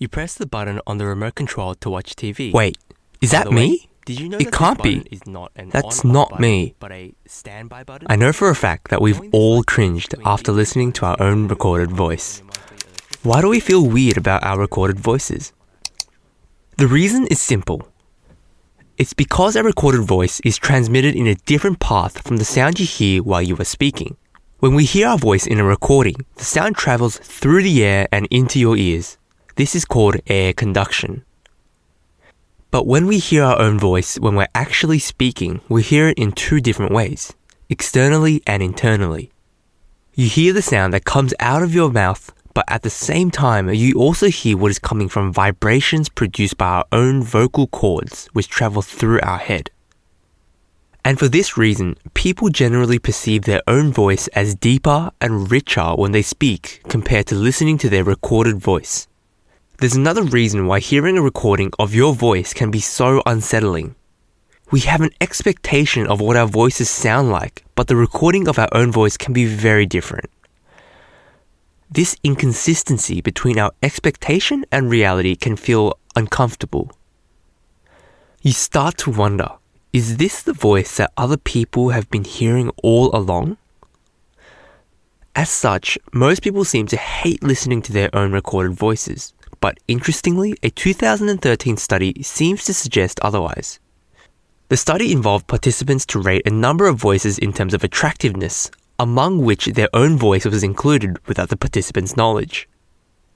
You press the button on the remote control to watch TV. Wait, is that way, me? Did you know It that can't be. Is not That's not button, me. But a standby button. I know for a fact that we've all cringed after listening to our own recorded voice. Why do we feel weird about our recorded voices? The reason is simple. It's because our recorded voice is transmitted in a different path from the sound you hear while you are speaking. When we hear our voice in a recording, the sound travels through the air and into your ears. This is called air conduction. But when we hear our own voice when we're actually speaking, we hear it in two different ways externally and internally. You hear the sound that comes out of your mouth, but at the same time, you also hear what is coming from vibrations produced by our own vocal cords, which travel through our head. And for this reason, people generally perceive their own voice as deeper and richer when they speak compared to listening to their recorded voice. There's another reason why hearing a recording of your voice can be so unsettling. We have an expectation of what our voices sound like, but the recording of our own voice can be very different. This inconsistency between our expectation and reality can feel uncomfortable. You start to wonder is this the voice that other people have been hearing all along? As such, most people seem to hate listening to their own recorded voices. But interestingly, a 2013 study seems to suggest otherwise. The study involved participants to rate a number of voices in terms of attractiveness, among which their own voice was included without the participants' knowledge.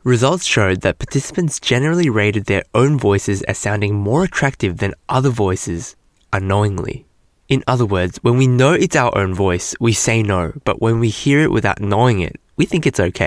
Results showed that participants generally rated their own voices as sounding more attractive than other voices unknowingly. In other words, when we know it's our own voice, we say no, but when we hear it without knowing it, we think it's okay.